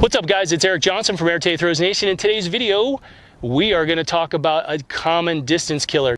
What's up guys, it's Eric Johnson from Air Throws Nation. In today's video, we are gonna talk about a common distance killer.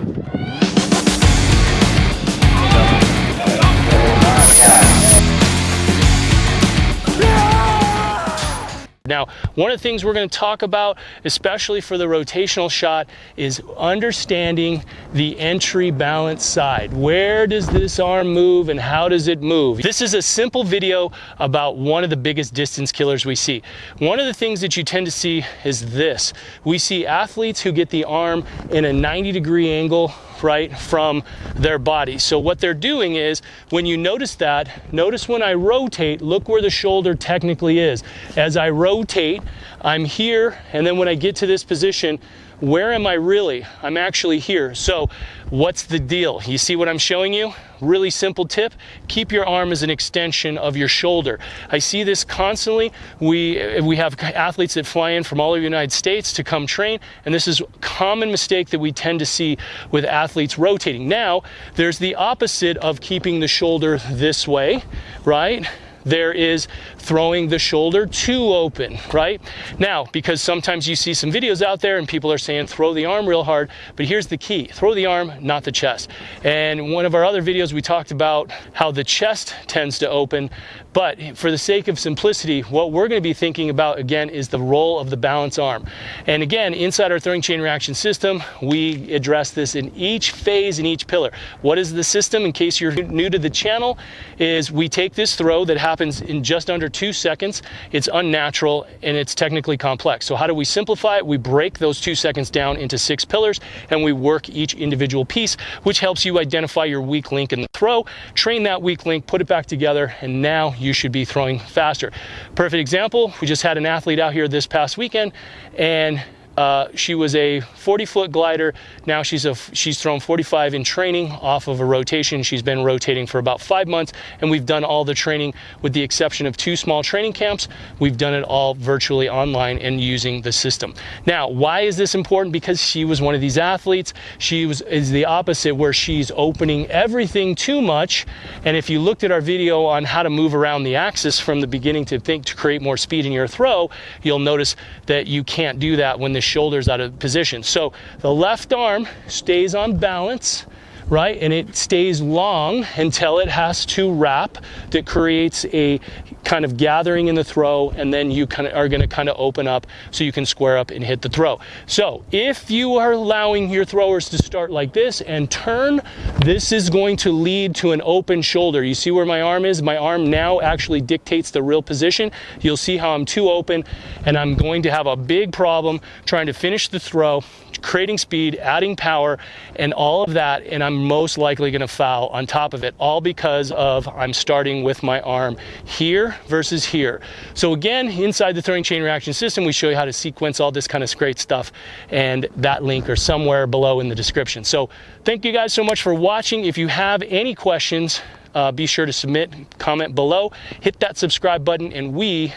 Now, one of the things we're going to talk about, especially for the rotational shot, is understanding the entry balance side. Where does this arm move and how does it move? This is a simple video about one of the biggest distance killers we see. One of the things that you tend to see is this. We see athletes who get the arm in a 90 degree angle right, from their body. So what they're doing is, when you notice that, notice when I rotate, look where the shoulder technically is. As I rotate, I'm here, and then when I get to this position, where am I really? I'm actually here. So what's the deal? You see what I'm showing you? Really simple tip. Keep your arm as an extension of your shoulder. I see this constantly. We, we have athletes that fly in from all over the United States to come train, and this is a common mistake that we tend to see with athletes rotating. Now, there's the opposite of keeping the shoulder this way, right? there is throwing the shoulder too open, right? Now, because sometimes you see some videos out there and people are saying throw the arm real hard, but here's the key, throw the arm, not the chest. And one of our other videos, we talked about how the chest tends to open, but for the sake of simplicity, what we're gonna be thinking about again is the role of the balance arm. And again, inside our throwing chain reaction system, we address this in each phase in each pillar. What is the system, in case you're new to the channel, is we take this throw that happens in just under two seconds. It's unnatural and it's technically complex. So how do we simplify it? We break those two seconds down into six pillars and we work each individual piece, which helps you identify your weak link in the throw, train that weak link, put it back together, and now you should be throwing faster. Perfect example, we just had an athlete out here this past weekend and uh, she was a 40 foot glider. Now she's a she's thrown 45 in training off of a rotation. She's been rotating for about five months, and we've done all the training with the exception of two small training camps. We've done it all virtually online and using the system. Now, why is this important? Because she was one of these athletes. She was is the opposite, where she's opening everything too much. And if you looked at our video on how to move around the axis from the beginning to think to create more speed in your throw, you'll notice that you can't do that when the shoulders out of position. So the left arm stays on balance right? And it stays long until it has to wrap that creates a kind of gathering in the throw and then you kind of are going to kind of open up so you can square up and hit the throw. So if you are allowing your throwers to start like this and turn, this is going to lead to an open shoulder. You see where my arm is? My arm now actually dictates the real position. You'll see how I'm too open and I'm going to have a big problem trying to finish the throw creating speed, adding power, and all of that, and I'm most likely gonna foul on top of it, all because of I'm starting with my arm here versus here. So again, inside the throwing chain reaction system, we show you how to sequence all this kind of great stuff, and that link are somewhere below in the description. So thank you guys so much for watching. If you have any questions, uh, be sure to submit, comment below, hit that subscribe button, and we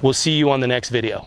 will see you on the next video.